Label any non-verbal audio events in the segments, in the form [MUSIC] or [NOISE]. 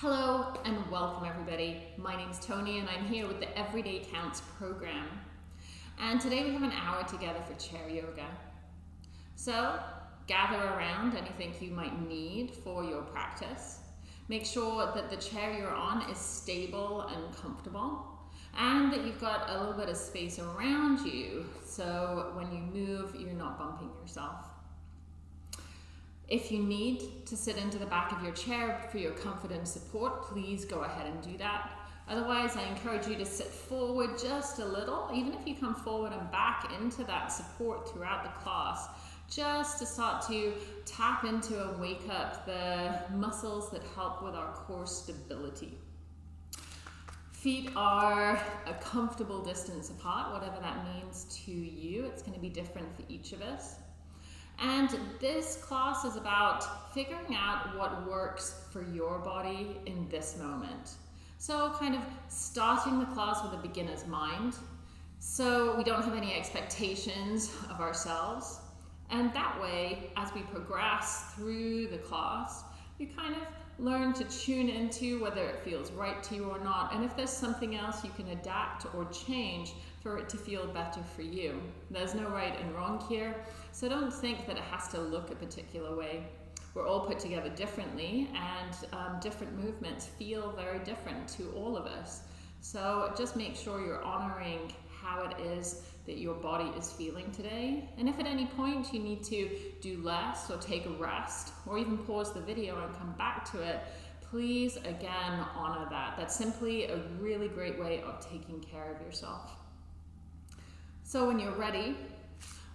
Hello and welcome everybody. My name's Tony and I'm here with the Everyday Counts program. And today we have an hour together for chair yoga. So gather around anything you might need for your practice. Make sure that the chair you're on is stable and comfortable and that you've got a little bit of space around you so when you move you're not bumping yourself. If you need to sit into the back of your chair for your comfort and support, please go ahead and do that. Otherwise, I encourage you to sit forward just a little, even if you come forward and back into that support throughout the class, just to start to tap into and wake up the muscles that help with our core stability. Feet are a comfortable distance apart, whatever that means to you. It's going to be different for each of us. And this class is about figuring out what works for your body in this moment. So kind of starting the class with a beginner's mind. So we don't have any expectations of ourselves. And that way, as we progress through the class, you kind of learn to tune into whether it feels right to you or not. And if there's something else you can adapt or change for it to feel better for you. There's no right and wrong here, so don't think that it has to look a particular way. We're all put together differently, and um, different movements feel very different to all of us. So just make sure you're honoring how it is that your body is feeling today. And if at any point you need to do less or take a rest or even pause the video and come back to it, please again honor that. That's simply a really great way of taking care of yourself. So when you're ready,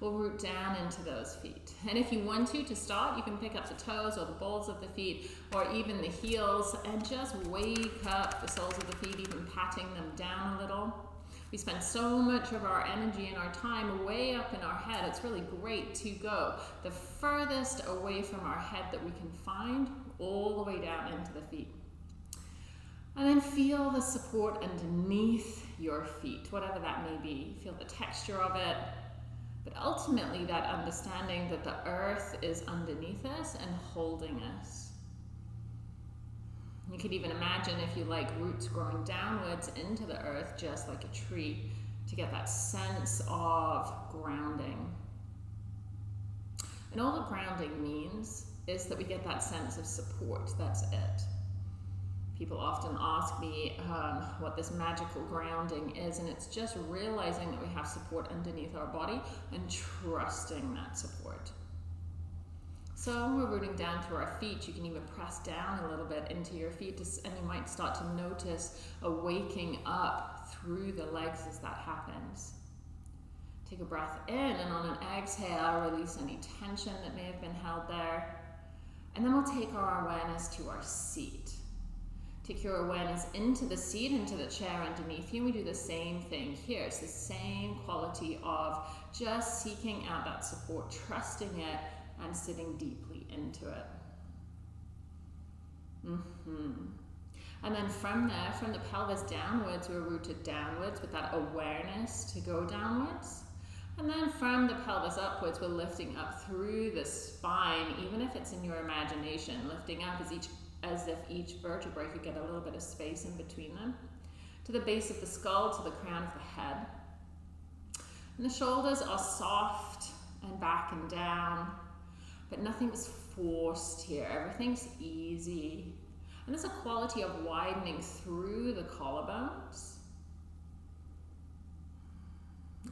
we'll root down into those feet. And if you want to, to start, you can pick up the toes or the balls of the feet or even the heels and just wake up the soles of the feet, even patting them down a little. We spend so much of our energy and our time way up in our head. It's really great to go the furthest away from our head that we can find, all the way down into the feet. And then feel the support underneath your feet, whatever that may be. Feel the texture of it. But ultimately, that understanding that the earth is underneath us and holding us. You could even imagine, if you like, roots growing downwards into the earth, just like a tree, to get that sense of grounding. And all the grounding means is that we get that sense of support. That's it. People often ask me um, what this magical grounding is, and it's just realizing that we have support underneath our body and trusting that support. So we're rooting down through our feet, you can even press down a little bit into your feet, and you might start to notice a waking up through the legs as that happens. Take a breath in, and on an exhale, release any tension that may have been held there. And then we'll take our awareness to our seat. Take your awareness into the seat, into the chair underneath you. We do the same thing here. It's the same quality of just seeking out that support, trusting it, and sitting deeply into it. Mm -hmm. And then from there, from the pelvis downwards, we're rooted downwards with that awareness to go downwards. And then from the pelvis upwards, we're lifting up through the spine, even if it's in your imagination, lifting up as each as if each vertebrae could get a little bit of space in between them. To the base of the skull, to the crown of the head. And the shoulders are soft and back and down, but nothing is forced here. Everything's easy. And there's a quality of widening through the collarbones.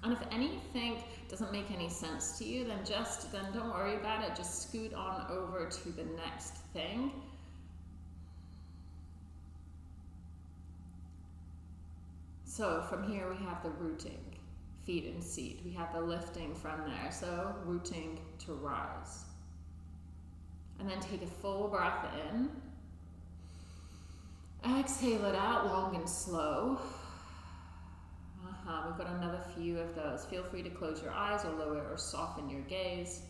And if anything doesn't make any sense to you, then just, then don't worry about it. Just scoot on over to the next thing So from here we have the rooting, feet and seat. We have the lifting from there. So rooting to rise. And then take a full breath in. Exhale it out long and slow. Uh-huh. We've got another few of those. Feel free to close your eyes or lower or soften your gaze.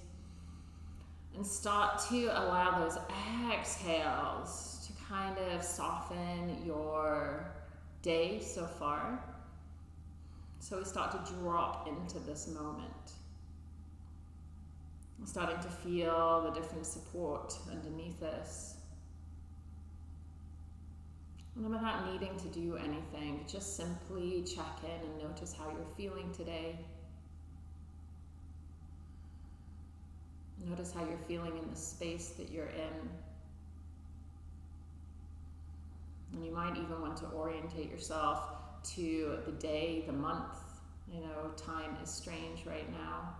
And start to allow those exhales to kind of soften your day so far. So we start to drop into this moment. We're starting to feel the different support underneath us. And without needing to do anything, just simply check in and notice how you're feeling today. Notice how you're feeling in the space that you're in. And you might even want to orientate yourself to the day, the month. You know, time is strange right now.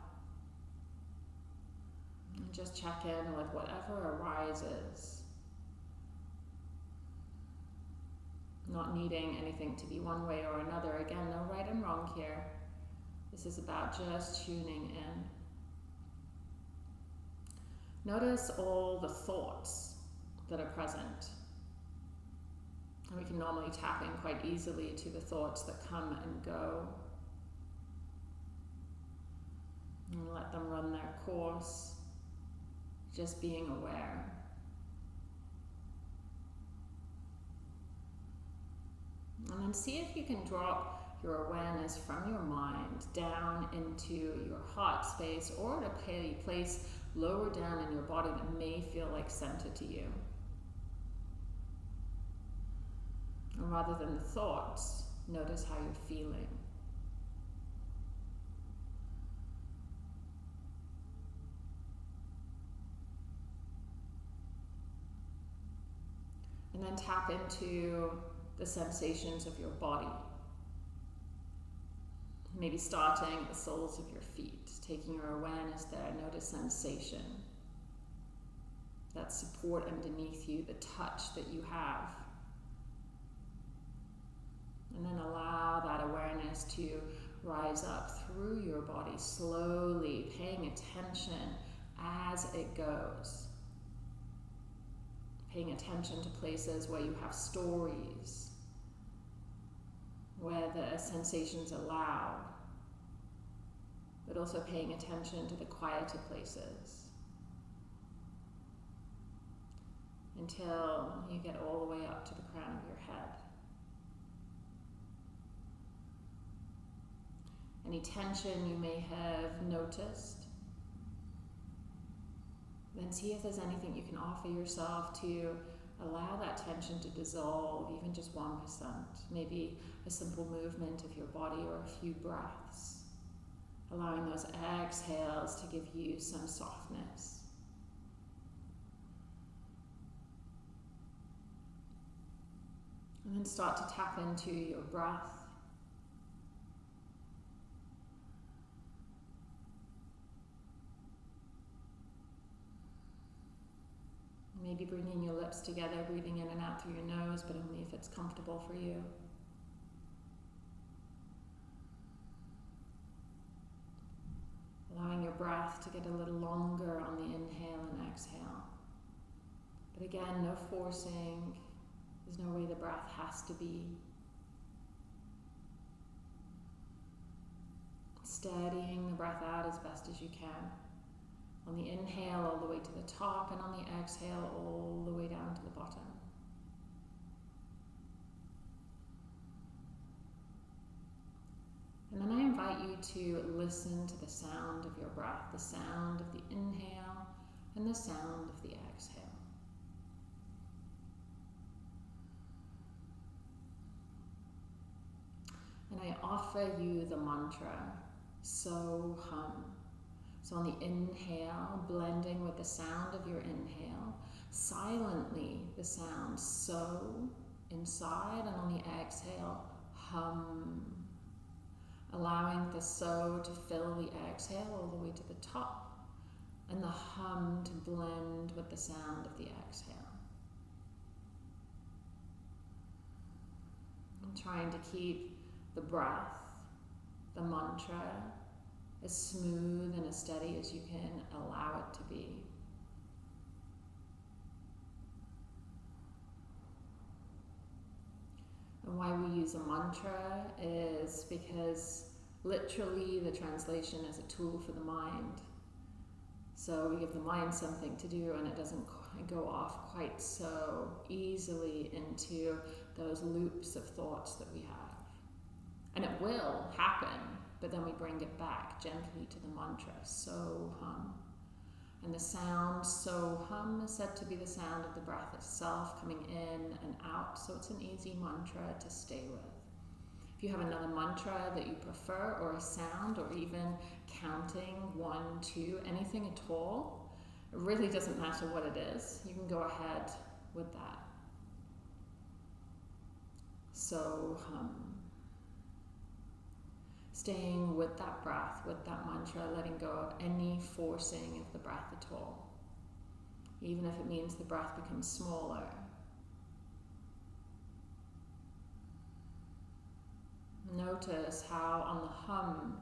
And just check in with whatever arises. Not needing anything to be one way or another. Again, no right and wrong here. This is about just tuning in. Notice all the thoughts that are present. And we can normally tap in quite easily to the thoughts that come and go. And let them run their course, just being aware. And then see if you can drop your awareness from your mind down into your heart space or to a place lower down in your body that may feel like center to you. And rather than the thoughts, notice how you're feeling. And then tap into the sensations of your body. Maybe starting at the soles of your feet, taking your awareness there, notice sensation. That support underneath you, the touch that you have. And then allow that awareness to rise up through your body, slowly paying attention as it goes. Paying attention to places where you have stories, where the sensations loud, but also paying attention to the quieter places until you get all the way up to the crown of your head. Any tension you may have noticed, then see if there's anything you can offer yourself to allow that tension to dissolve, even just 1%. Maybe a simple movement of your body or a few breaths. Allowing those exhales to give you some softness. And then start to tap into your breath. Maybe bringing your lips together, breathing in and out through your nose, but only if it's comfortable for you. Allowing your breath to get a little longer on the inhale and exhale. But again, no forcing. There's no way the breath has to be. Steadying the breath out as best as you can. On the inhale, all the way to the top, and on the exhale, all the way down to the bottom. And then I invite you to listen to the sound of your breath, the sound of the inhale and the sound of the exhale. And I offer you the mantra, so hum. So on the inhale, blending with the sound of your inhale, silently the sound so inside, and on the exhale, hum. Allowing the so to fill the exhale all the way to the top, and the hum to blend with the sound of the exhale. I'm trying to keep the breath, the mantra, as smooth and as steady as you can allow it to be. And why we use a mantra is because literally the translation is a tool for the mind. So we give the mind something to do and it doesn't go off quite so easily into those loops of thoughts that we have. And it will happen but then we bring it back gently to the mantra, so hum. And the sound, so hum is said to be the sound of the breath itself coming in and out, so it's an easy mantra to stay with. If you have another mantra that you prefer, or a sound, or even counting one, two, anything at all, it really doesn't matter what it is. You can go ahead with that. So, um, staying with that breath, with that mantra, letting go of any forcing of the breath at all, even if it means the breath becomes smaller. Notice how on the hum,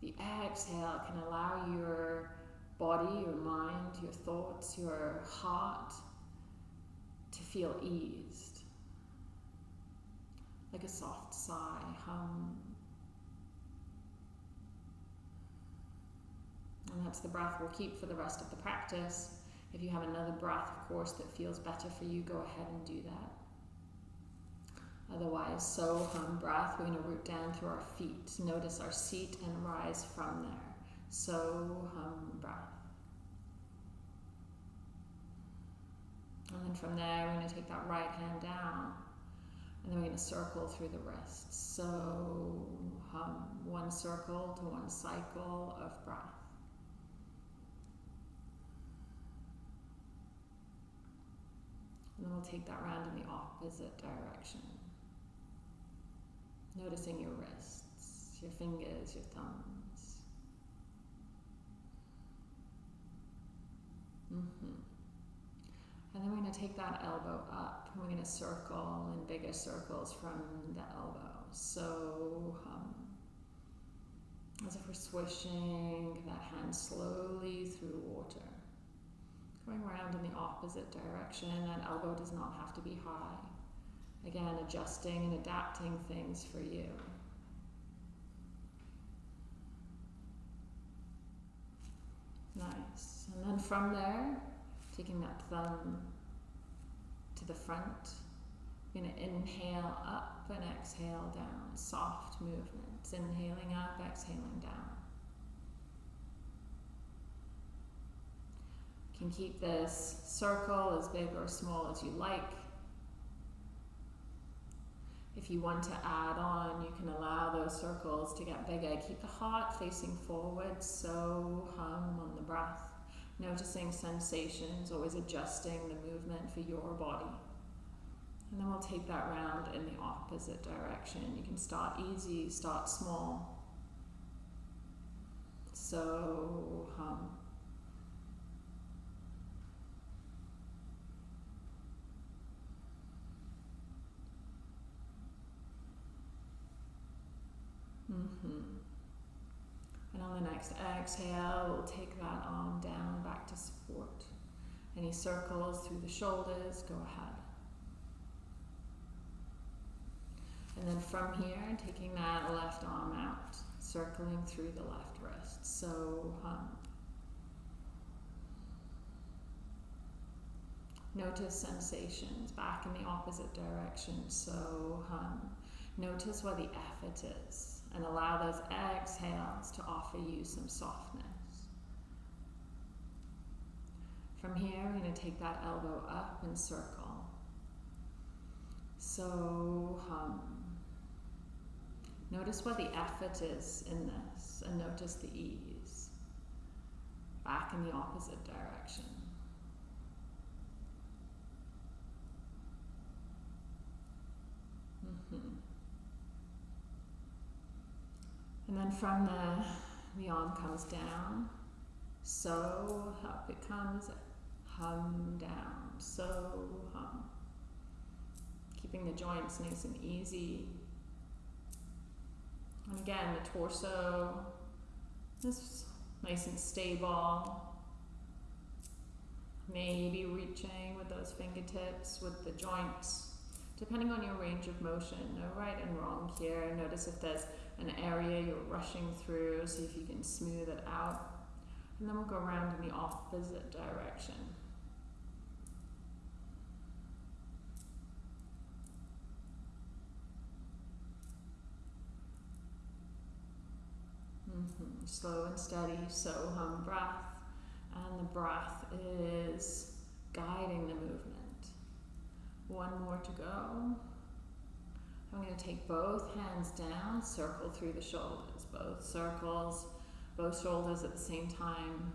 the exhale can allow your body, your mind, your thoughts, your heart to feel eased. Like a soft sigh, hum. And that's the breath we'll keep for the rest of the practice. If you have another breath, of course, that feels better for you, go ahead and do that. Otherwise, so hum breath, we're going to root down through our feet. Notice our seat and rise from there. So hum breath. And then from there, we're going to take that right hand down. And then we're going to circle through the wrists. So hum one circle to one cycle of breath. And then we'll take that round in the opposite direction. Noticing your wrists, your fingers, your thumbs. Mm-hmm. And then we're going to take that elbow up. and We're going to circle in bigger circles from the elbow. So, um, as if we're swishing that hand slowly through water. Going around in the opposite direction. And that elbow does not have to be high. Again, adjusting and adapting things for you. Nice. And then from there, taking that thumb to the front, you're going to inhale up and exhale down. Soft movements. Inhaling up, exhaling down. You can keep this circle as big or small as you like. If you want to add on, you can allow those circles to get bigger. Keep the heart facing forward, so hum on the breath. Noticing sensations, always adjusting the movement for your body. And then we'll take that round in the opposite direction. You can start easy, start small. So hum. Mm-hmm. And on the next exhale, we'll take that arm down back to support. Any circles through the shoulders, go ahead. And then from here, taking that left arm out, circling through the left wrist. So hum. Notice sensations back in the opposite direction. So hum. Notice where the effort is and allow those exhales to offer you some softness. From here, we're going to take that elbow up and circle. So hum. Notice what the effort is in this and notice the ease. Back in the opposite direction. Mm-hmm. And then from there, the arm comes down, so up it comes, hum down, so hum. Keeping the joints nice and easy. And again, the torso is nice and stable. Maybe reaching with those fingertips, with the joints, depending on your range of motion. No right and wrong here. Notice if there's an area you're rushing through, see if you can smooth it out. And then we'll go around in the opposite direction. Mm -hmm. Slow and steady, so hum breath. And the breath is guiding the movement. One more to go. I'm going to take both hands down, circle through the shoulders, both circles, both shoulders at the same time.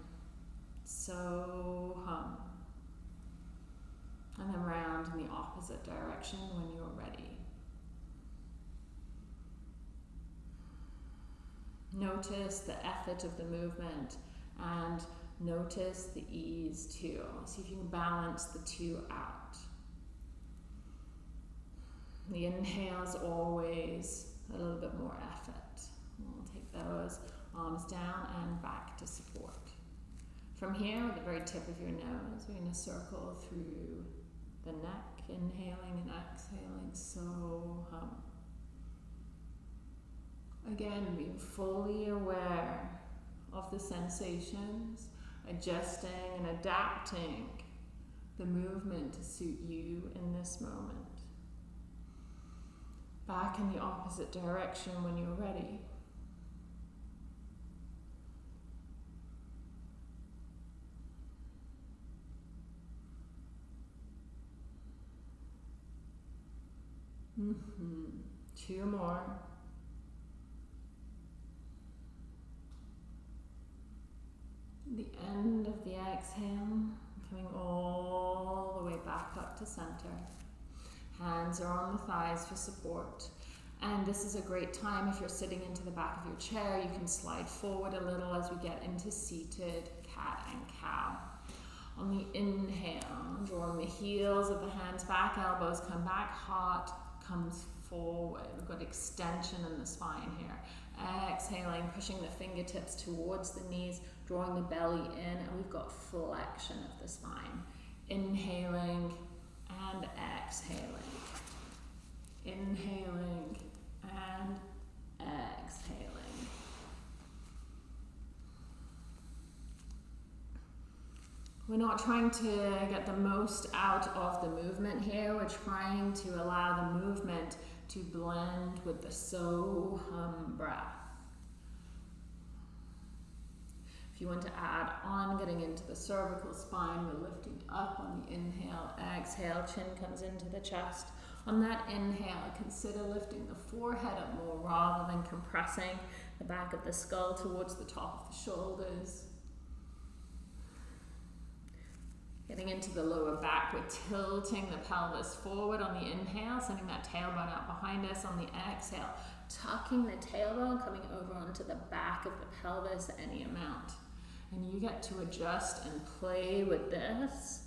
So hum. And then round in the opposite direction when you're ready. Notice the effort of the movement and notice the ease too. See if you can balance the two out. The inhale is always a little bit more effort. We'll take those arms down and back to support. From here, with the very tip of your nose, we're going to circle through the neck, inhaling and exhaling, so hum. Again, being fully aware of the sensations, adjusting and adapting the movement to suit you in this moment. Back in the opposite direction when you're ready. Mm -hmm. Two more. The end of the exhale, coming all the way back up to center. Hands are on the thighs for support. And this is a great time if you're sitting into the back of your chair, you can slide forward a little as we get into seated cat and cow. On the inhale, drawing the heels of the hands back, elbows come back, heart comes forward. We've got extension in the spine here. Exhaling, pushing the fingertips towards the knees, drawing the belly in, and we've got flexion of the spine. Inhaling and exhaling. Inhaling and exhaling. We're not trying to get the most out of the movement here. We're trying to allow the movement to blend with the so hum breath. If you want to add on, getting into the cervical spine, we're lifting up on the inhale, exhale, chin comes into the chest. On that inhale, consider lifting the forehead up more rather than compressing the back of the skull towards the top of the shoulders. Getting into the lower back, we're tilting the pelvis forward on the inhale, sending that tailbone out behind us on the exhale. Tucking the tailbone, coming over onto the back of the pelvis any amount. And you get to adjust and play with this.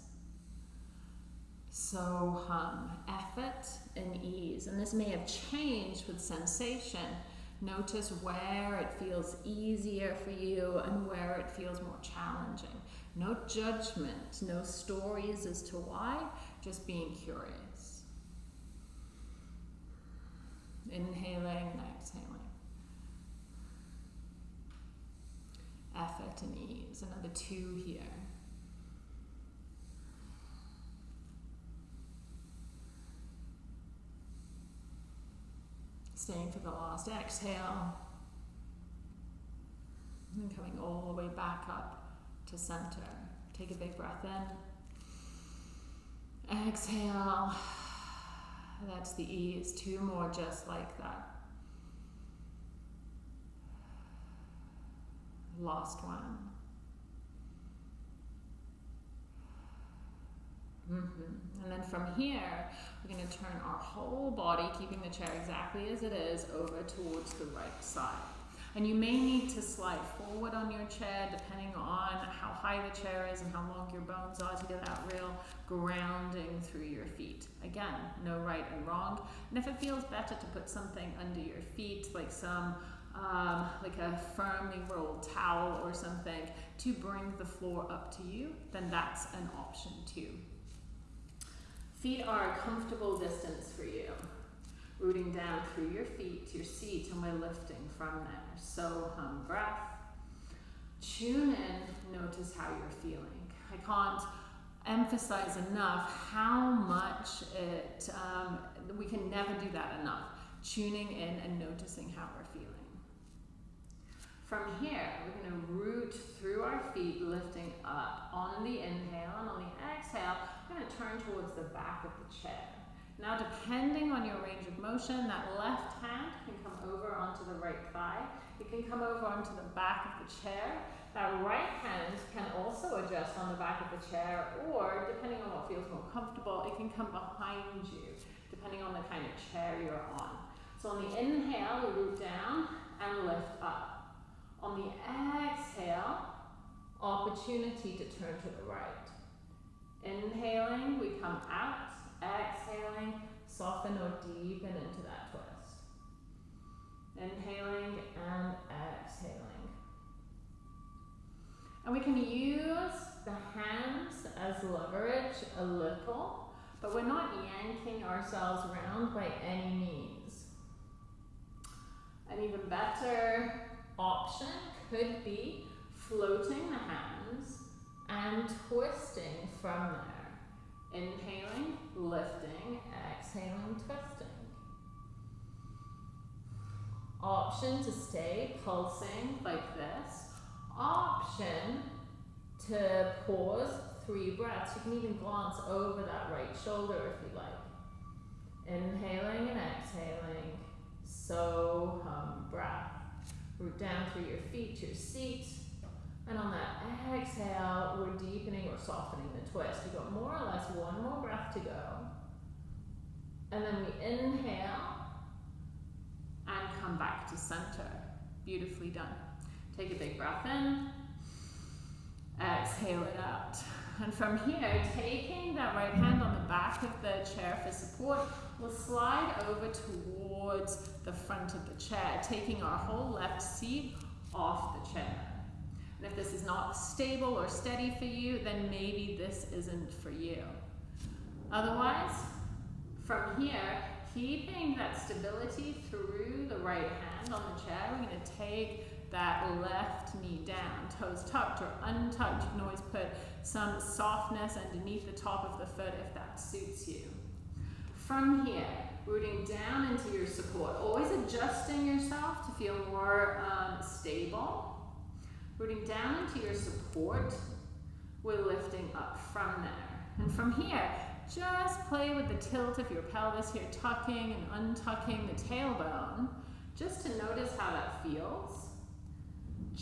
So hum, effort and ease. And this may have changed with sensation. Notice where it feels easier for you and where it feels more challenging. No judgment, no stories as to why, just being curious. Inhaling exhaling. Effort and ease. Another two here. Staying for the last exhale. And coming all the way back up to center. Take a big breath in. Exhale. That's the ease. Two more just like that. Lost one. Mm -hmm. And then from here, we're going to turn our whole body, keeping the chair exactly as it is, over towards the right side. And you may need to slide forward on your chair depending on how high the chair is and how long your bones are to get that real grounding through your feet. Again, no right and wrong. And if it feels better to put something under your feet, like some um, like a firmly rolled towel or something to bring the floor up to you, then that's an option too. Feet are a comfortable distance for you rooting down through your feet, to your seat, and we're lifting from there. So hum breath. Tune in, notice how you're feeling. I can't emphasize enough how much it, um, we can never do that enough. Tuning in and noticing how. From here, we're going to root through our feet, lifting up on the inhale, and on the exhale, we're going to turn towards the back of the chair. Now, depending on your range of motion, that left hand can come over onto the right thigh. It can come over onto the back of the chair. That right hand can also adjust on the back of the chair, or depending on what feels more comfortable, it can come behind you, depending on the kind of chair you're on. So on the inhale, we root down and lift up. On the exhale, opportunity to turn to the right. Inhaling, we come out. Exhaling, soften or deepen into that twist. Inhaling and exhaling. And we can use the hands as leverage a little, but we're not yanking ourselves around by any means. And even better option could be floating the hands and twisting from there. Inhaling, lifting, exhaling, twisting. Option to stay pulsing like this. Option to pause three breaths. You can even glance over that right shoulder if you like. Inhaling and exhaling. So hum breath. Root down through your feet to your seat. And on that exhale, we're deepening or softening the twist. We've got more or less one more breath to go. And then we inhale and come back to center. Beautifully done. Take a big breath in. Exhale it out. And from here, taking that right hand on the back of the chair for support, we'll slide over towards the front of the chair, taking our whole left seat off the chair. And if this is not stable or steady for you, then maybe this isn't for you. Otherwise, from here, keeping that stability through the right hand on the chair, we're going to take that left knee down, toes tucked or untucked. You can always put some softness underneath the top of the foot if that suits you. From here, rooting down into your support, always adjusting yourself to feel more um, stable. Rooting down into your support, we're lifting up from there. And from here, just play with the tilt of your pelvis here, tucking and untucking the tailbone, just to notice how that feels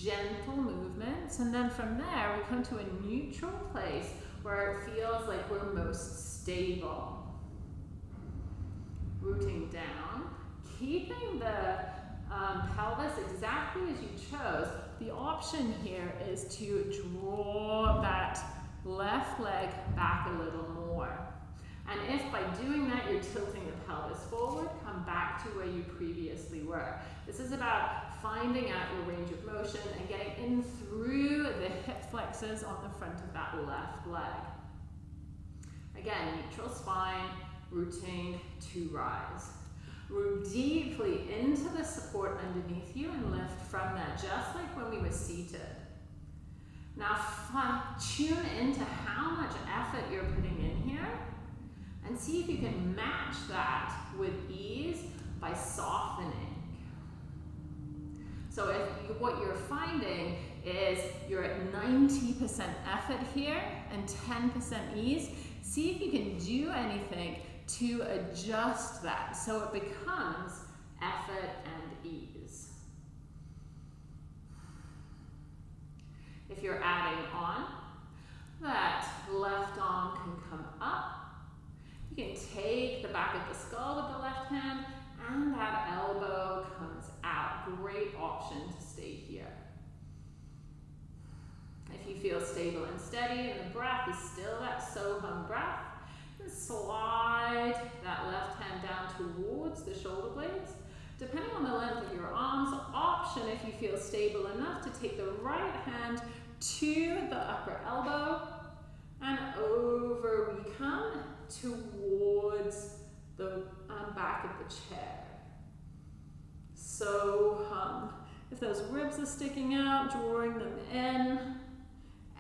gentle movements. And then from there, we come to a neutral place where it feels like we're most stable. Rooting down, keeping the um, pelvis exactly as you chose. The option here is to draw that left leg back a little more. And if by doing that you're tilting the pelvis forward, come back to where you previously were. This is about finding out your range of motion and getting in through the hip flexors on the front of that left leg. Again, neutral spine, rooting to rise. Root deeply into the support underneath you and lift from there, just like when we were seated. Now tune into how much effort you're putting in here and see if you can match that with ease by softening. So if you, what you're finding is you're at 90% effort here and 10% ease, see if you can do anything to adjust that so it becomes effort and ease. If you're adding on, that left arm can come up. You can take the back of the skull with the left hand and that elbow comes out. Great option to stay here. If you feel stable and steady and the breath is still that Soham breath, then slide that left hand down towards the shoulder blades. Depending on the length of your arms, option if you feel stable enough to take the right hand to the upper elbow and over we come towards the um, back of the chair. So um, if those ribs are sticking out, drawing them in,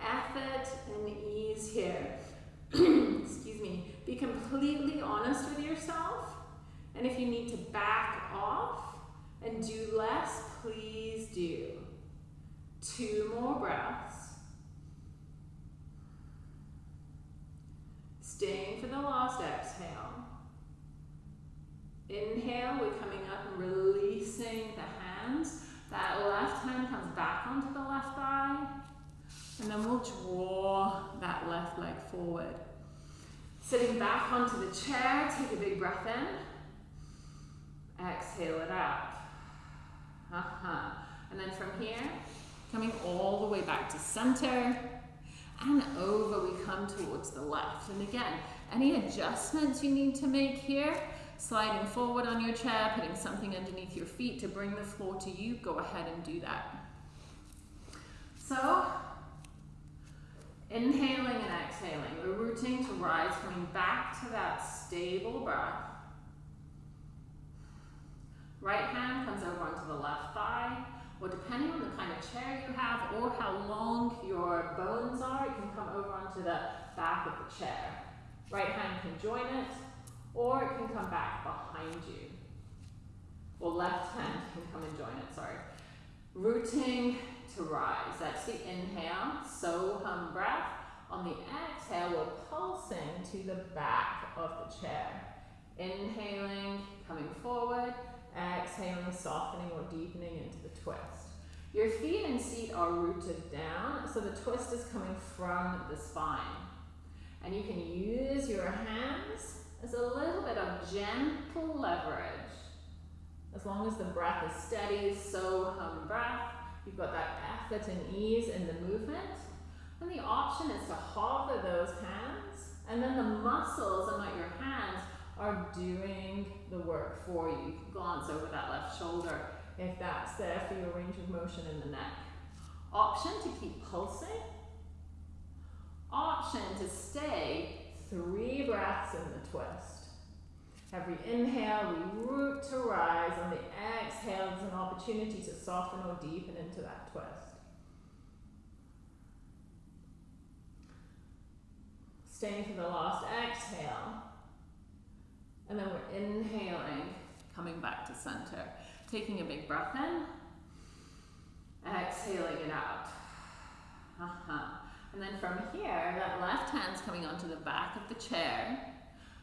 effort and ease here. [CLEARS THROAT] Excuse me. Be completely honest with yourself. And if you need to back off and do less, please do. Two more breaths. Staying for the last exhale. Inhale, we're coming up and releasing the hands. That left hand comes back onto the left thigh. And then we'll draw that left leg forward. Sitting back onto the chair, take a big breath in. Exhale it out. Uh -huh. And then from here, coming all the way back to center. And over we come towards the left. And again, any adjustments you need to make here, sliding forward on your chair, putting something underneath your feet to bring the floor to you, go ahead and do that. So, inhaling and exhaling, we're rooting to rise, coming back to that stable breath. Right hand comes over onto the left thigh, or depending on the kind of chair you have or how long your bones are, it can come over onto the back of the chair. Right hand can join it, or it can come back behind you. Well, left hand can come and join it, sorry. Rooting to rise, that's the inhale, so hum breath. On the exhale, we're pulsing to the back of the chair. Inhaling, coming forward, exhaling, softening or deepening into the twist. Your feet and seat are rooted down, so the twist is coming from the spine. And you can use your hands as a little bit of gentle leverage. As long as the breath is steady, so hum breath, you've got that effort and ease in the movement. And the option is to hover those hands, and then the muscles and not your hands are doing the work for you. You glance over that left shoulder if that's there for your range of motion in the neck. Option to keep pulsing. Option to stay three breaths in the twist. Every inhale, we root to rise. On the exhale, there's an opportunity to soften or deepen into that twist. Staying for the last exhale. And then we're inhaling, coming back to center. Taking a big breath in. Exhaling it out. Uh -huh. And then from here, that left hand's coming onto the back of the chair.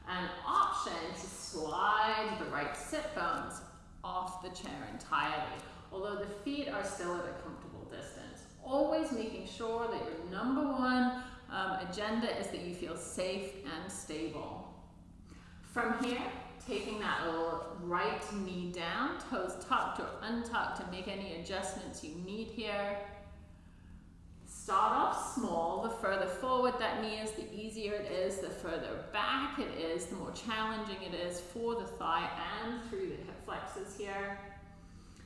An option to slide the right sit bones off the chair entirely, although the feet are still at a comfortable distance. Always making sure that your number one um, agenda is that you feel safe and stable. From here, taking that little right knee down, toes tucked or untucked to make any adjustments you need here. Start off small. The further forward that knee is, the easier it is. The further back it is, the more challenging it is for the thigh and through the hip flexors here.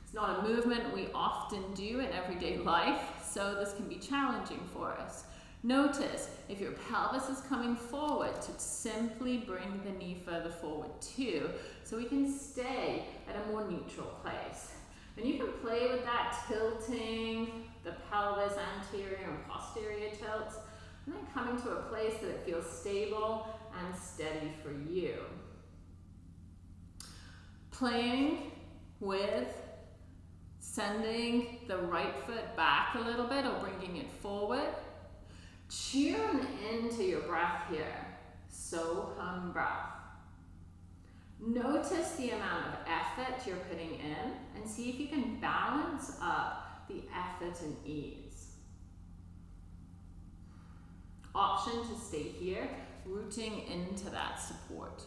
It's not a movement we often do in everyday life, so this can be challenging for us. Notice if your pelvis is coming forward to simply bring the knee further forward too, so we can stay at a more neutral place. And you can play with that tilting, the pelvis anterior and posterior tilts, and then coming to a place that feels stable and steady for you. Playing with sending the right foot back a little bit or bringing it forward. Tune into your breath here. So hum breath. Notice the amount of effort you're putting in and see if you can balance up the effort and ease. Option to stay here, rooting into that support.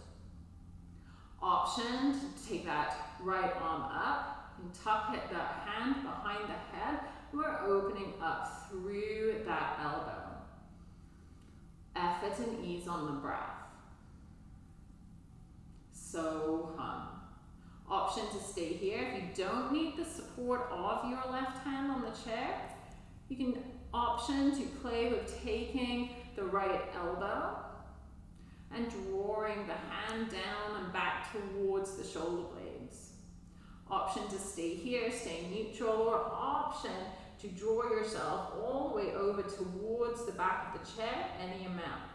Option to take that right arm up and tuck it, that hand behind the head. We're opening up through that elbow. Effort and ease on the breath. So hum option to stay here. If you don't need the support of your left hand on the chair, you can option to play with taking the right elbow and drawing the hand down and back towards the shoulder blades. Option to stay here, stay neutral, or option to draw yourself all the way over towards the back of the chair, any amount.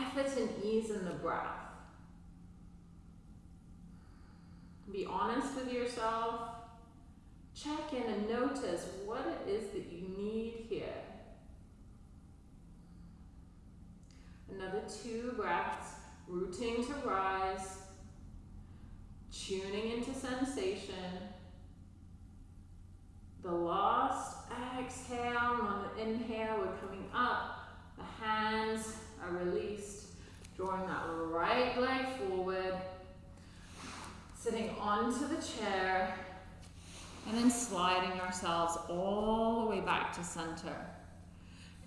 Effort and ease in the breath. Be honest with yourself. Check in and notice what it is that you need here. Another two breaths, rooting to rise, tuning into sensation. The last exhale, on the inhale, we're coming up. The hands are released, drawing that right leg forward, sitting onto the chair, and then sliding ourselves all the way back to center.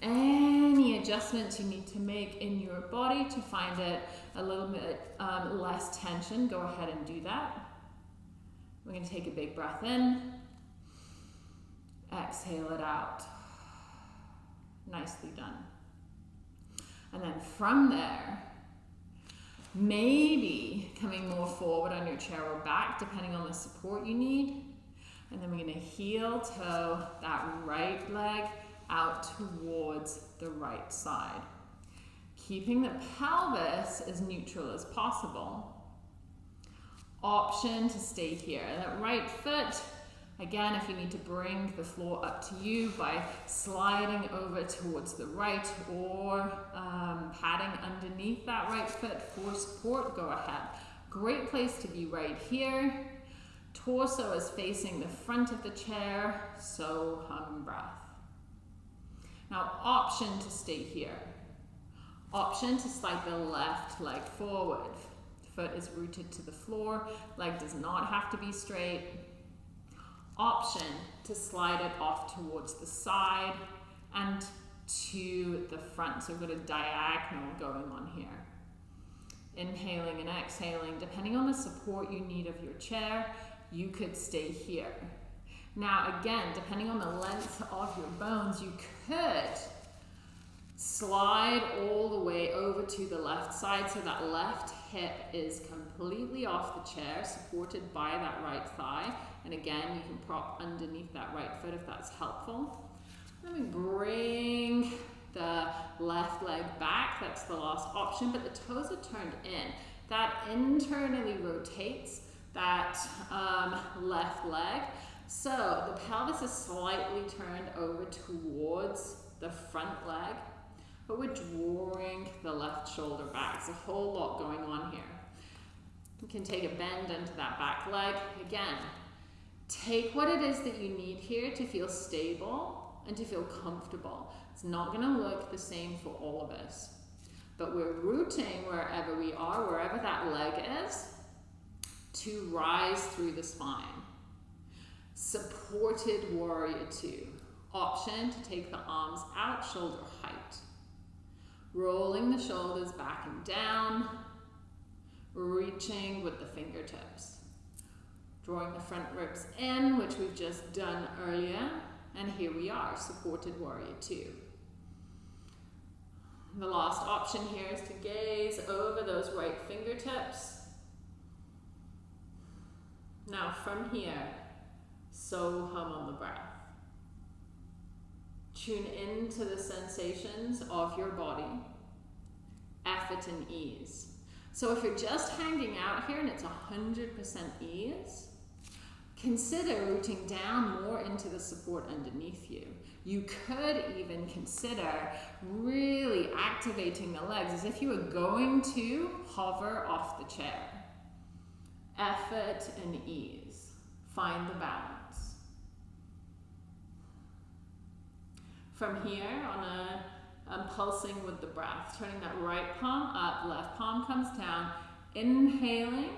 Any adjustments you need to make in your body to find it a little bit um, less tension, go ahead and do that. We're going to take a big breath in, exhale it out. Nicely done. And then from there, maybe coming more forward on your chair or back, depending on the support you need. And then we're going to heel toe that right leg out towards the right side. Keeping the pelvis as neutral as possible. Option to stay here. That right foot, again, if you need to bring the floor up to you by sliding over towards the right or um, padding underneath that right foot for support, go ahead. Great place to be right here. Torso is facing the front of the chair, so hum breath. Now, option to stay here. Option to slide the left leg forward. Foot is rooted to the floor, leg does not have to be straight. Option to slide it off towards the side and to the front. So we've got a diagonal going on here. Inhaling and exhaling, depending on the support you need of your chair, you could stay here. Now again, depending on the length of your bones, you could slide all the way over to the left side so that left hip is completely off the chair, supported by that right thigh. And again, you can prop underneath that right foot if that's helpful. Let me bring the left leg back, that's the last option, but the toes are turned in. That internally rotates that um, left leg. So the pelvis is slightly turned over towards the front leg, but we're drawing the left shoulder back. There's a whole lot going on here. You can take a bend into that back leg. Again, take what it is that you need here to feel stable and to feel comfortable. It's not gonna look the same for all of us, but we're rooting wherever we are, wherever that leg is, to rise through the spine. Supported warrior two. Option to take the arms out, shoulder height. Rolling the shoulders back and down. Reaching with the fingertips. Drawing the front ribs in, which we've just done earlier. And here we are, supported warrior two. The last option here is to gaze over those right fingertips. Now from here, so hum on the breath. Tune into the sensations of your body, effort and ease. So if you're just hanging out here and it's 100% ease, consider rooting down more into the support underneath you. You could even consider really activating the legs as if you were going to hover off the chair. Effort and ease. Find the balance. From here, on a I'm pulsing with the breath, turning that right palm up, left palm comes down. Inhaling,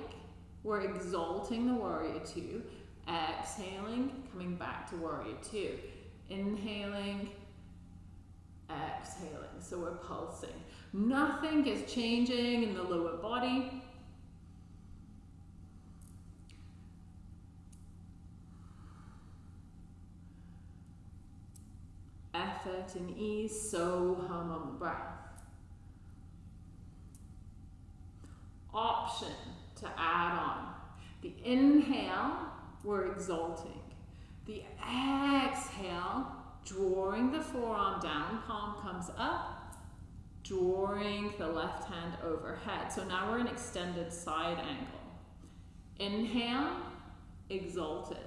we're exalting the warrior two. Exhaling, coming back to warrior two. Inhaling, exhaling. So we're pulsing. Nothing is changing in the lower body. Effort and ease, so hum on the breath. Option to add on. The inhale, we're exalting. The exhale, drawing the forearm down, palm comes up, drawing the left hand overhead. So now we're in extended side angle. Inhale, exalted.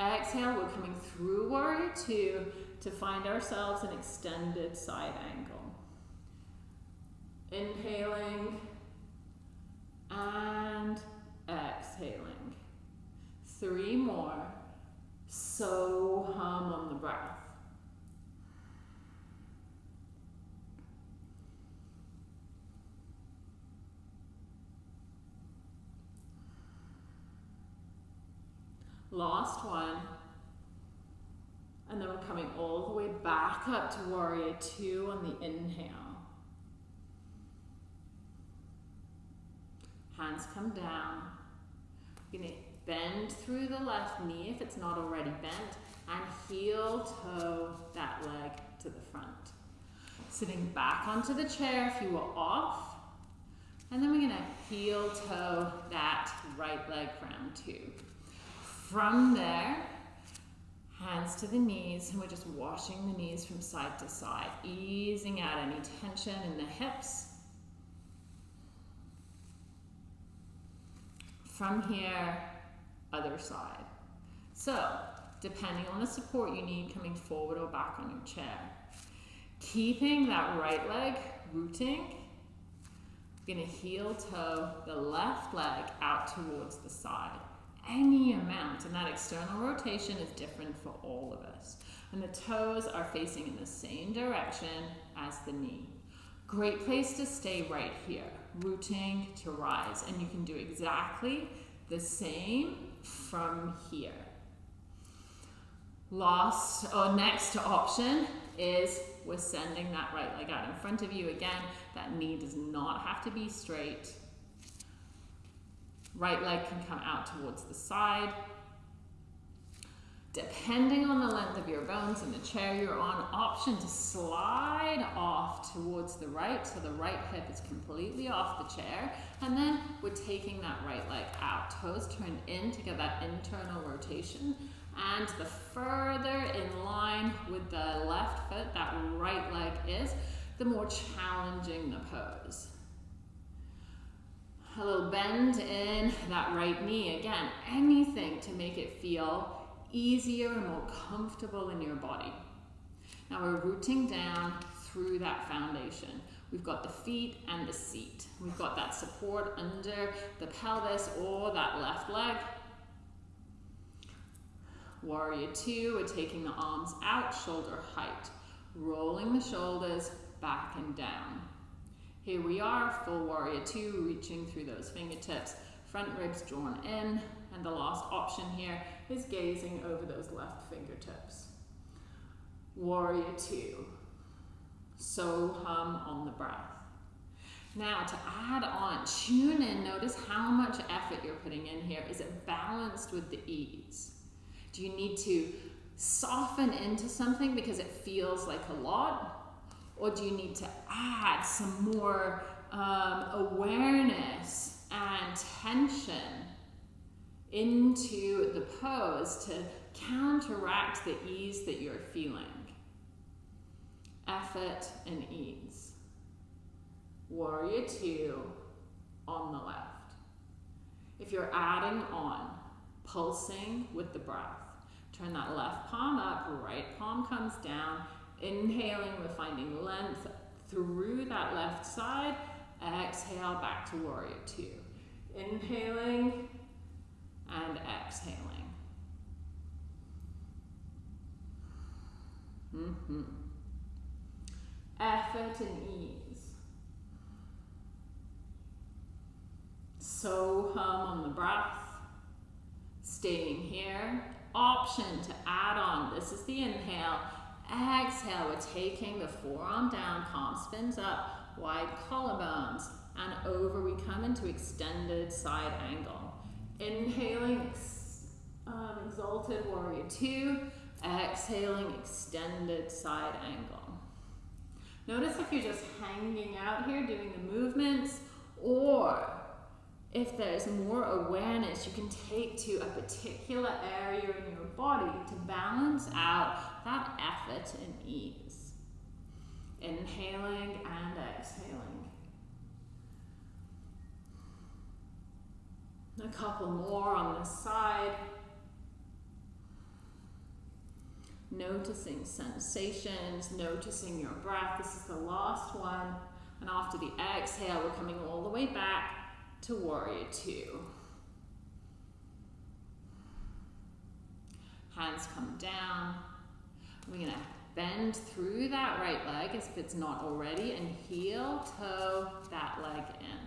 Exhale, we're coming through warrior two to find ourselves an extended side angle. Inhaling and exhaling. Three more. So hum on the breath. Last one. And then we're coming all the way back up to warrior two on the inhale. Hands come down. You're gonna bend through the left knee if it's not already bent and heel toe that leg to the front. Sitting back onto the chair if you were off. And then we're gonna heel toe that right leg round too. From there, hands to the knees, and we're just washing the knees from side to side, easing out any tension in the hips. From here, other side. So, depending on the support you need, coming forward or back on your chair. Keeping that right leg rooting, gonna heel toe the left leg out towards the side any amount, and that external rotation is different for all of us. And the toes are facing in the same direction as the knee. Great place to stay right here, rooting to rise, and you can do exactly the same from here. Last or next option is we're sending that right leg out in front of you again. That knee does not have to be straight. Right leg can come out towards the side. Depending on the length of your bones and the chair you're on, option to slide off towards the right. So the right hip is completely off the chair. And then we're taking that right leg out. Toes turned in to get that internal rotation. And the further in line with the left foot that right leg is, the more challenging the pose a little bend in that right knee. Again, anything to make it feel easier and more comfortable in your body. Now we're rooting down through that foundation. We've got the feet and the seat. We've got that support under the pelvis or that left leg. Warrior two, we're taking the arms out, shoulder height. Rolling the shoulders back and down. Here we are, full warrior two, reaching through those fingertips, front ribs drawn in, and the last option here is gazing over those left fingertips. Warrior two. So hum on the breath. Now to add on, tune in, notice how much effort you're putting in here. Is it balanced with the ease? Do you need to soften into something because it feels like a lot? Or do you need to add some more um, awareness and tension into the pose to counteract the ease that you're feeling? Effort and ease. Warrior two on the left. If you're adding on, pulsing with the breath, turn that left palm up, right palm comes down, Inhaling, we're finding length through that left side. Exhale back to warrior two. Inhaling and exhaling. Mm -hmm. Effort and ease. So hum on the breath. Staying here. Option to add on. This is the inhale Exhale, we're taking the forearm down, palm spins up, wide collarbones, and over we come into extended side angle. Inhaling, um, exalted warrior two, exhaling, extended side angle. Notice if you're just hanging out here doing the movements, or if there's more awareness you can take to a particular area in your body to balance out that effort and ease. Inhaling and exhaling. A couple more on this side. Noticing sensations, noticing your breath. This is the last one. And after the exhale, we're coming all the way back to warrior two. Hands come down. We're going to bend through that right leg as if it's not already and heel toe that leg in.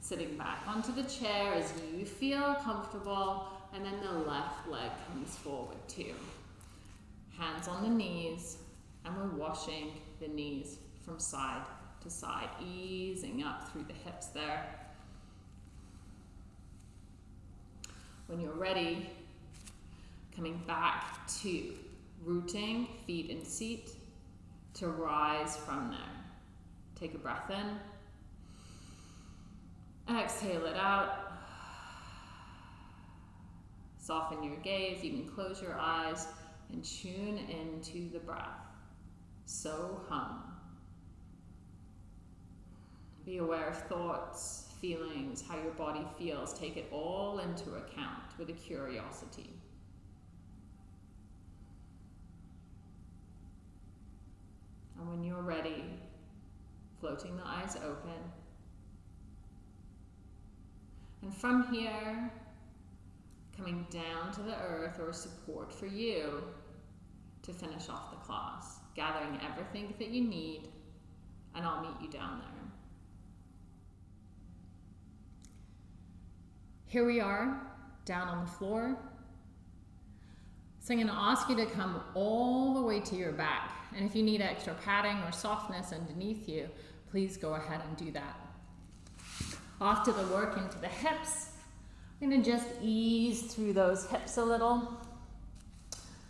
Sitting back onto the chair as you feel comfortable and then the left leg comes forward too. Hands on the knees and we're washing the knees from side to side, easing up through the hips there. When you're ready, coming back to rooting, feet in seat, to rise from there. Take a breath in. Exhale it out. Soften your gaze, you can close your eyes and tune into the breath. So hum. Be aware of thoughts, feelings, how your body feels. Take it all into account with a curiosity. And when you're ready, floating the eyes open. And from here, coming down to the earth or support for you to finish off the class, gathering everything that you need, and I'll meet you down there. Here we are, down on the floor. So I'm going to ask you to come all the way to your back. And if you need extra padding or softness underneath you, please go ahead and do that. Off to the work into the hips. I'm to just ease through those hips a little.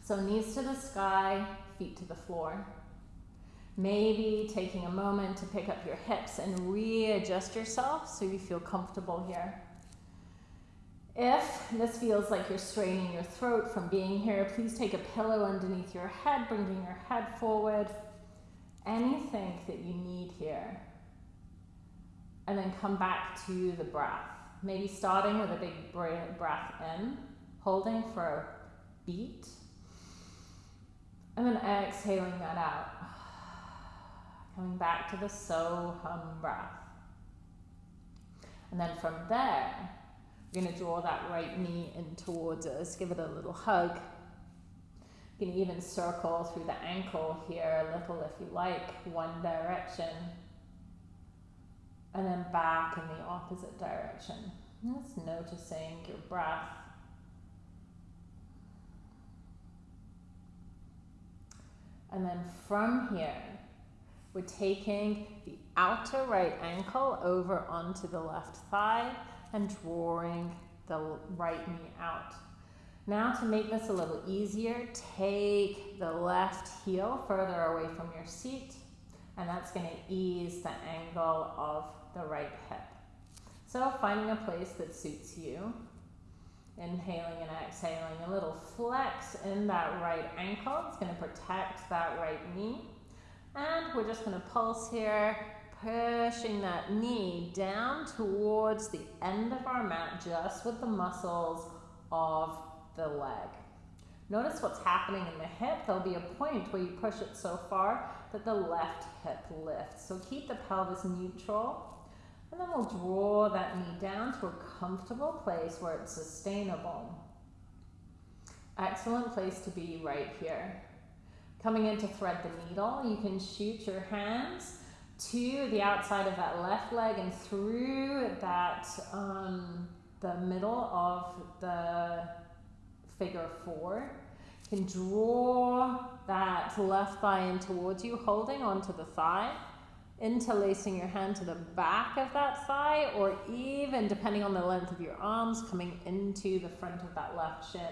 So knees to the sky, feet to the floor. Maybe taking a moment to pick up your hips and readjust yourself so you feel comfortable here. If this feels like you're straining your throat from being here, please take a pillow underneath your head, bringing your head forward. Anything that you need here. And then come back to the breath. Maybe starting with a big breath in, holding for a beat, and then exhaling that out. [SIGHS] Coming back to the so hum breath. And then from there, we're going to draw that right knee in towards us, give it a little hug. You can even circle through the ankle here a little if you like, one direction. And then back in the opposite direction. Just noticing your breath. And then from here, we're taking the outer right ankle over onto the left thigh and drawing the right knee out. Now to make this a little easier, take the left heel further away from your seat and that's going to ease the angle of the right hip. So finding a place that suits you. Inhaling and exhaling, a little flex in that right ankle. It's going to protect that right knee. And we're just going to pulse here pushing that knee down towards the end of our mat just with the muscles of the leg. Notice what's happening in the hip. There'll be a point where you push it so far that the left hip lifts. So keep the pelvis neutral. And then we'll draw that knee down to a comfortable place where it's sustainable. Excellent place to be right here. Coming in to thread the needle, you can shoot your hands to the outside of that left leg and through that um, the middle of the figure four. You can draw that left thigh in towards you, holding onto the thigh, interlacing your hand to the back of that thigh, or even depending on the length of your arms, coming into the front of that left shin.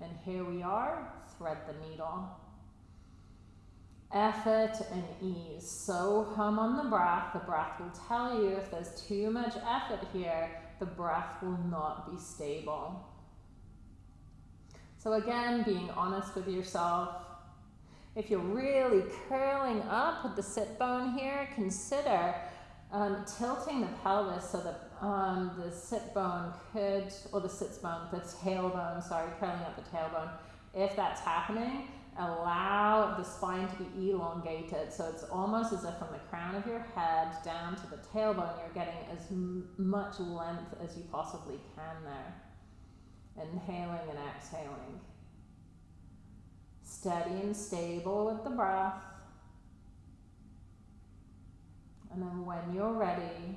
And here we are, thread the needle effort and ease. So hum on the breath. The breath will tell you if there's too much effort here, the breath will not be stable. So again, being honest with yourself. If you're really curling up with the sit bone here, consider um, tilting the pelvis so that um, the sit bone could, or the sits bone, the tailbone, sorry, curling up the tailbone. If that's happening, allow the spine to be elongated. So it's almost as if from the crown of your head down to the tailbone, you're getting as much length as you possibly can there. Inhaling and exhaling. Steady and stable with the breath. And then when you're ready,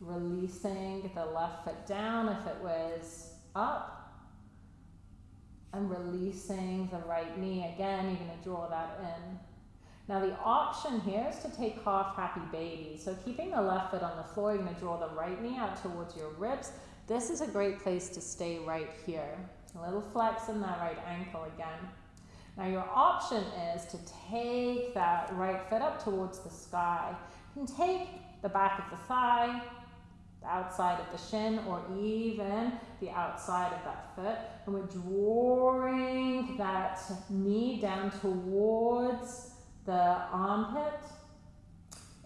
releasing the left foot down if it was up and releasing the right knee. Again, you're going to draw that in. Now the option here is to take half happy baby. So keeping the left foot on the floor, you're to draw the right knee out towards your ribs. This is a great place to stay right here. A little flex in that right ankle again. Now your option is to take that right foot up towards the sky. You can take the back of the thigh, the outside of the shin or even the outside of that foot. And we're drawing that knee down towards the armpit,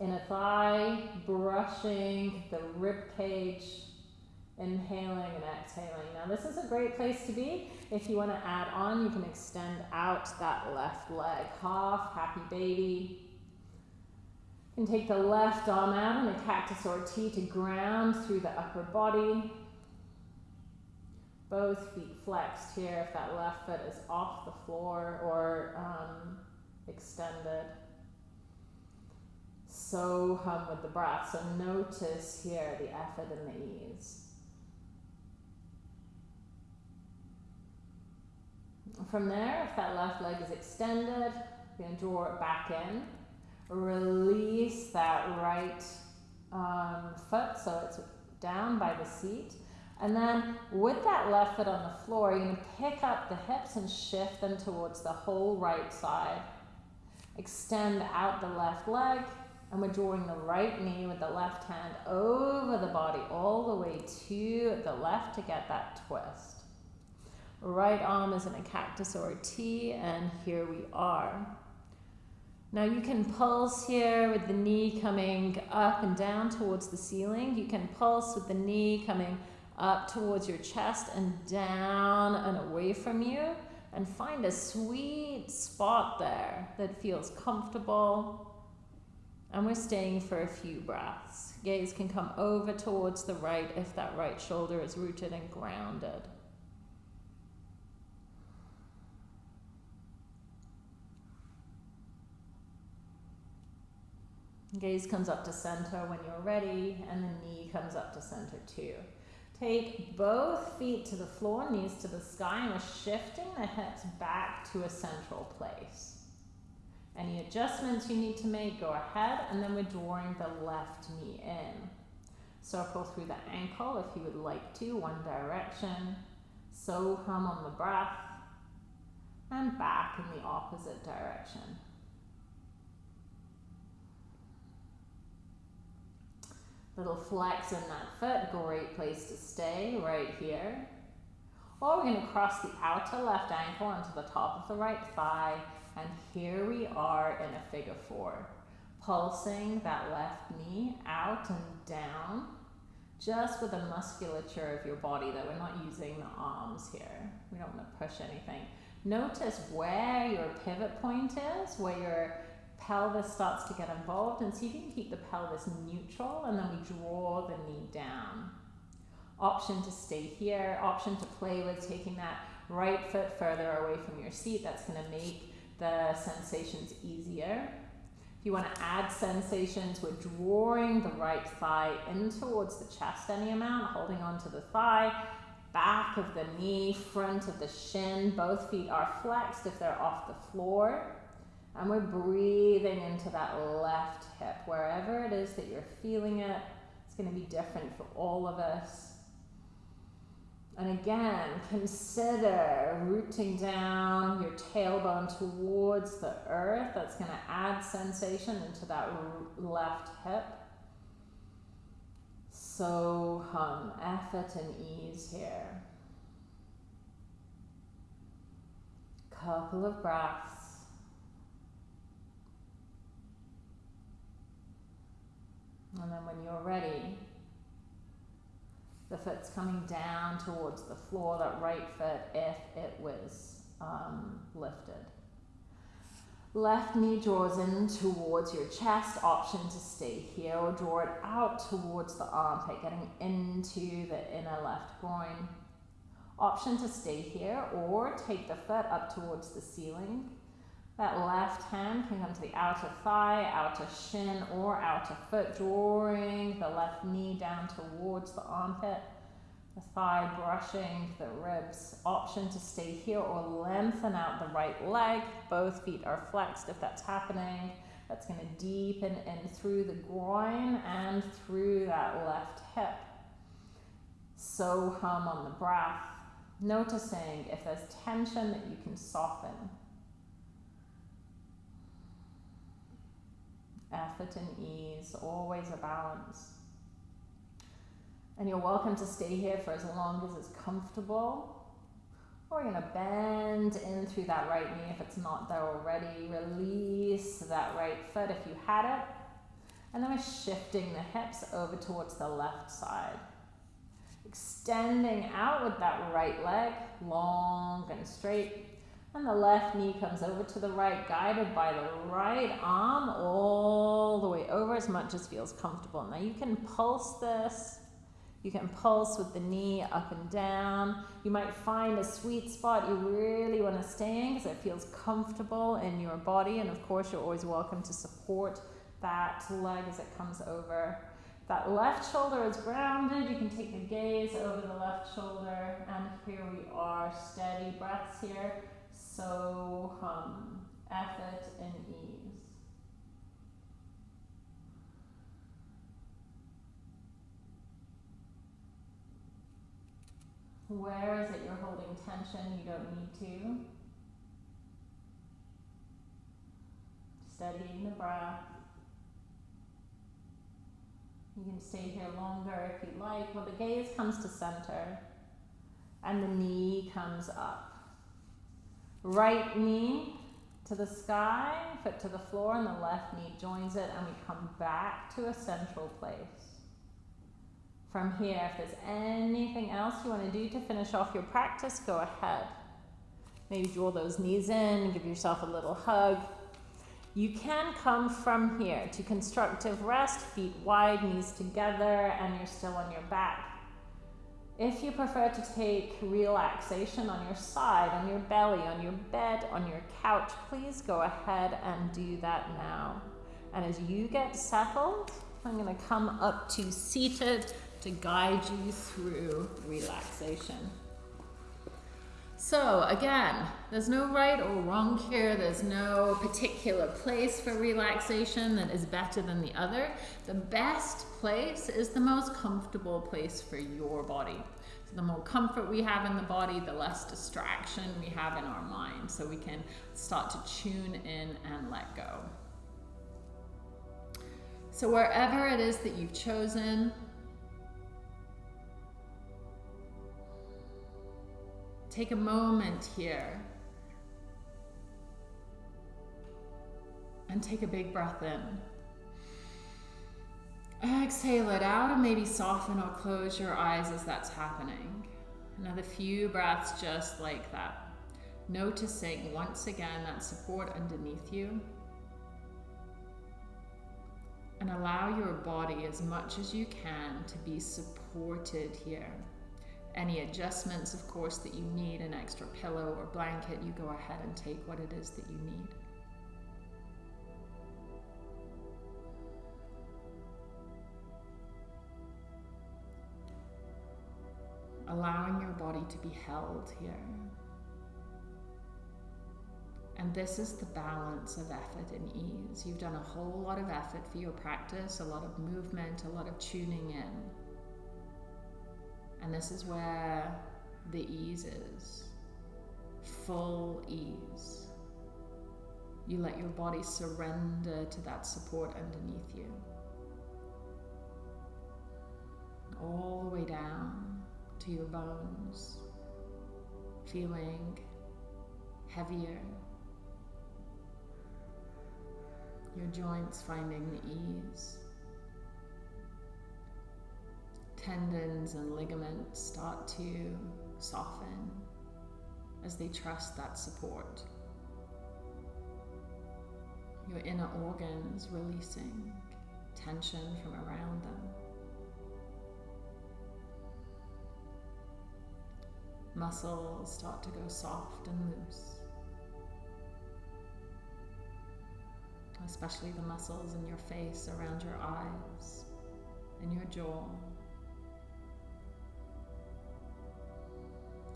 inner thigh, brushing the rib cage, inhaling and exhaling. Now this is a great place to be. If you want to add on, you can extend out that left leg. Half, happy baby. And take the left arm out in a cactus or T to ground through the upper body. Both feet flexed here if that left foot is off the floor or um, extended. So hum with the breath. So notice here the effort and the ease. From there, if that left leg is extended, you're going to draw it back in. Release that right um, foot so it's down by the seat. And then with that left foot on the floor, you're going to pick up the hips and shift them towards the whole right side. Extend out the left leg, and we're drawing the right knee with the left hand over the body all the way to the left to get that twist. Right arm is in a cactus or a T, and here we are. Now you can pulse here with the knee coming up and down towards the ceiling. You can pulse with the knee coming up towards your chest and down and away from you and find a sweet spot there that feels comfortable. And we're staying for a few breaths. Gaze can come over towards the right if that right shoulder is rooted and grounded. Gaze comes up to center when you're ready, and the knee comes up to center too. Take both feet to the floor, knees to the sky, and we're shifting the hips back to a central place. Any adjustments you need to make, go ahead, and then we're drawing the left knee in. Circle through the ankle if you would like to, one direction. So hum on the breath, and back in the opposite direction. Little flex in that foot, great place to stay right here. Or we're to cross the outer left ankle onto the top of the right thigh, and here we are in a figure four. Pulsing that left knee out and down, just with the musculature of your body, that we're not using the arms here. We don't want to push anything. Notice where your pivot point is, where your pelvis starts to get involved and see if you can keep the pelvis neutral and then we draw the knee down. Option to stay here, option to play with taking that right foot further away from your seat. That's going to make the sensations easier. If you want to add sensations, we're drawing the right thigh in towards the chest any amount, holding onto the thigh, back of the knee, front of the shin. Both feet are flexed if they're off the floor. And we're breathing into that left hip. Wherever it is that you're feeling it, it's going to be different for all of us. And again, consider rooting down your tailbone towards the earth. That's going to add sensation into that left hip. So hum, effort and ease here. Couple of breaths. And then when you're ready, the foot's coming down towards the floor, that right foot, if it was um, lifted. Left knee draws in towards your chest, option to stay here or draw it out towards the armpit, getting into the inner left groin. Option to stay here or take the foot up towards the ceiling. That left hand can come to the outer thigh, outer shin, or outer foot, drawing the left knee down towards the armpit the thigh brushing the ribs. Option to stay here or lengthen out the right leg. Both feet are flexed if that's happening. That's going to deepen in through the groin and through that left hip. So hum on the breath, noticing if there's tension that you can soften. Effort and ease, always a balance. And you're welcome to stay here for as long as it's comfortable. Or you're going to bend in through that right knee if it's not there already. Release that right foot if you had it. And then we're shifting the hips over towards the left side. Extending out with that right leg, long and straight. And the left knee comes over to the right, guided by the right arm all the way over as much as feels comfortable. Now you can pulse this you can pulse with the knee up and down. You might find a sweet spot you really want to stay in because it feels comfortable in your body. And of course, you're always welcome to support that leg as it comes over. That left shoulder is grounded. You can take the gaze over the left shoulder. And here we are, steady breaths here. So hum, effort and ease. Where is it you're holding tension? You don't need to. Steadying the breath. You can stay here longer if you like. Well, the gaze comes to center and the knee comes up. Right knee to the sky, foot to the floor, and the left knee joins it, and we come back to a central place from here. If there's anything else you want to do to finish off your practice, go ahead. Maybe draw those knees in, give yourself a little hug. You can come from here to constructive rest, feet wide, knees together, and you're still on your back. If you prefer to take relaxation on your side, on your belly, on your bed, on your couch, please go ahead and do that now. And as you get settled, I'm going to come up to seated to guide you through relaxation. So again, there's no right or wrong here. There's no particular place for relaxation that is better than the other. The best place is the most comfortable place for your body. So the more comfort we have in the body, the less distraction we have in our mind. So we can start to tune in and let go. So wherever it is that you've chosen, Take a moment here and take a big breath in. Exhale it out and maybe soften or close your eyes as that's happening. Another few breaths just like that. Noticing once again that support underneath you. And allow your body as much as you can to be supported here. Any adjustments, of course, that you need, an extra pillow or blanket, you go ahead and take what it is that you need. Allowing your body to be held here. And this is the balance of effort and ease. You've done a whole lot of effort for your practice, a lot of movement, a lot of tuning in. And this is where the ease is full ease. You let your body surrender to that support underneath you. All the way down to your bones, feeling heavier. Your joints finding the ease tendons and ligaments start to soften as they trust that support. your inner organs releasing tension from around them. Muscles start to go soft and loose, especially the muscles in your face, around your eyes, and your jaw.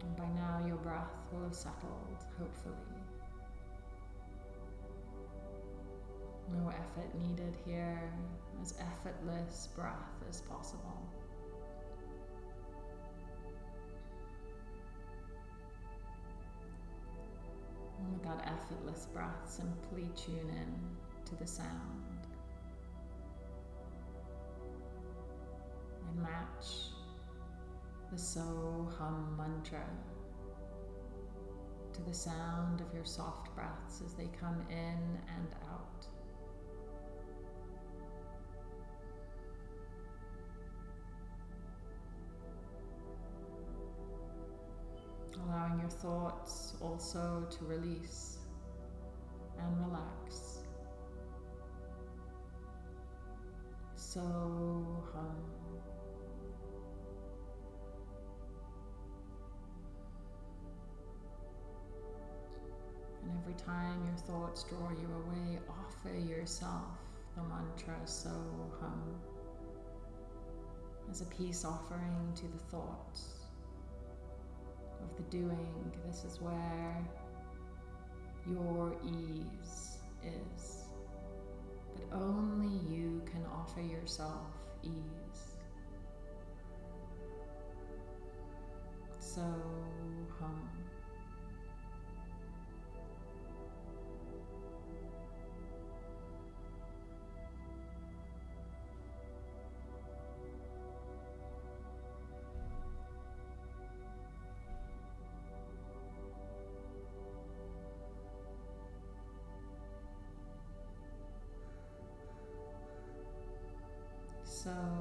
And by now, your breath will have settled, hopefully. No effort needed here, as effortless breath as possible. And with that effortless breath, simply tune in to the sound and match the So Hum mantra to the sound of your soft breaths as they come in and out. allowing your thoughts also to release and relax. So And every time your thoughts draw you away, offer yourself the mantra So Hum as a peace offering to the thoughts of the doing. This is where your ease is. But only you can offer yourself ease. So hum. So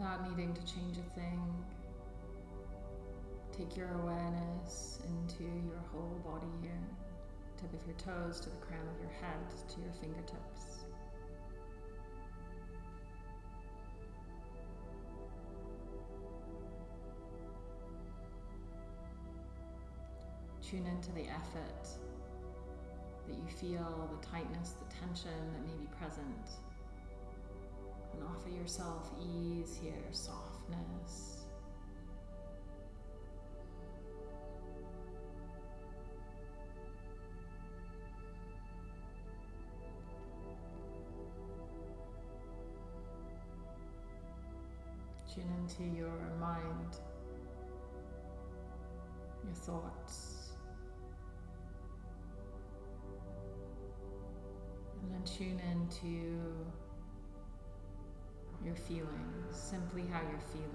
without needing to change a thing. Take your awareness into your whole body here, tip of your toes to the crown of your head to your fingertips. Tune into the effort that you feel, the tightness, the tension that may be present and offer yourself ease here, softness. Tune into your mind, your thoughts, and then tune into your feeling, simply how you're feeling.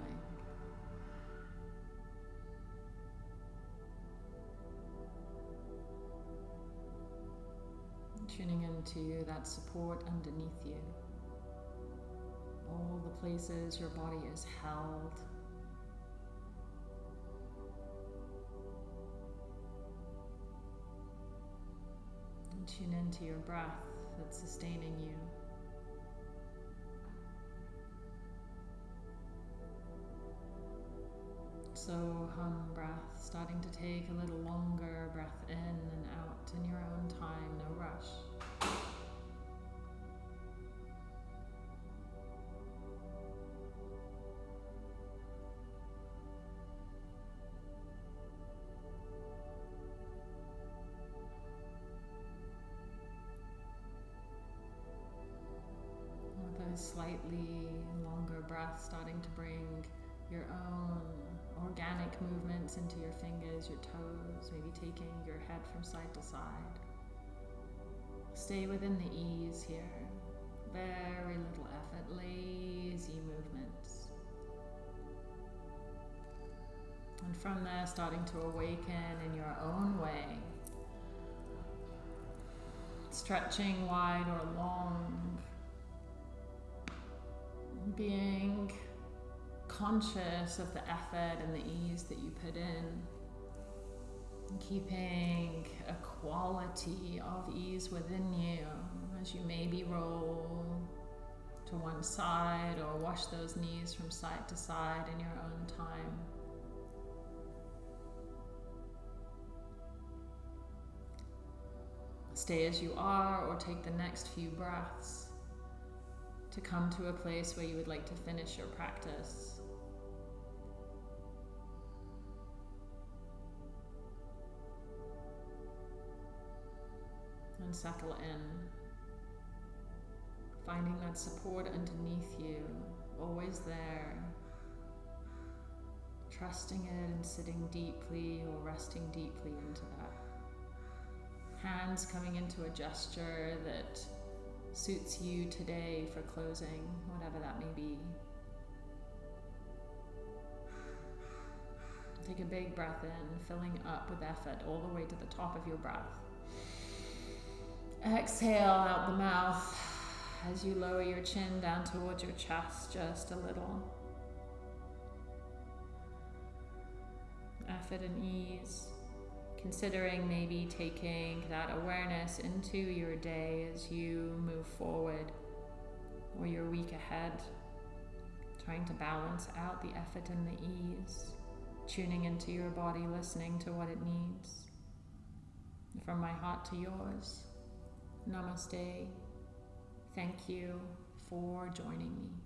Tuning into that support underneath you. All the places your body is held. And tune into your breath that's sustaining you. So, hum breath, starting to take a little longer breath in and out in your own time, no rush. Your your toes, maybe taking your head from side to side. Stay within the ease here. Very little effort, lazy movements. And from there, starting to awaken in your own way. Stretching wide or long. Being conscious of the effort and the ease that you put in. Keeping a quality of ease within you as you maybe roll to one side or wash those knees from side to side in your own time. Stay as you are or take the next few breaths to come to a place where you would like to finish your practice. And settle in. Finding that support underneath you, always there. Trusting it and sitting deeply or resting deeply into that. Hands coming into a gesture that suits you today for closing, whatever that may be. Take a big breath in, filling up with effort all the way to the top of your breath. Exhale out the mouth as you lower your chin down towards your chest just a little. Effort and ease considering maybe taking that awareness into your day as you move forward or your week ahead, trying to balance out the effort and the ease, tuning into your body, listening to what it needs. From my heart to yours, namaste. Thank you for joining me.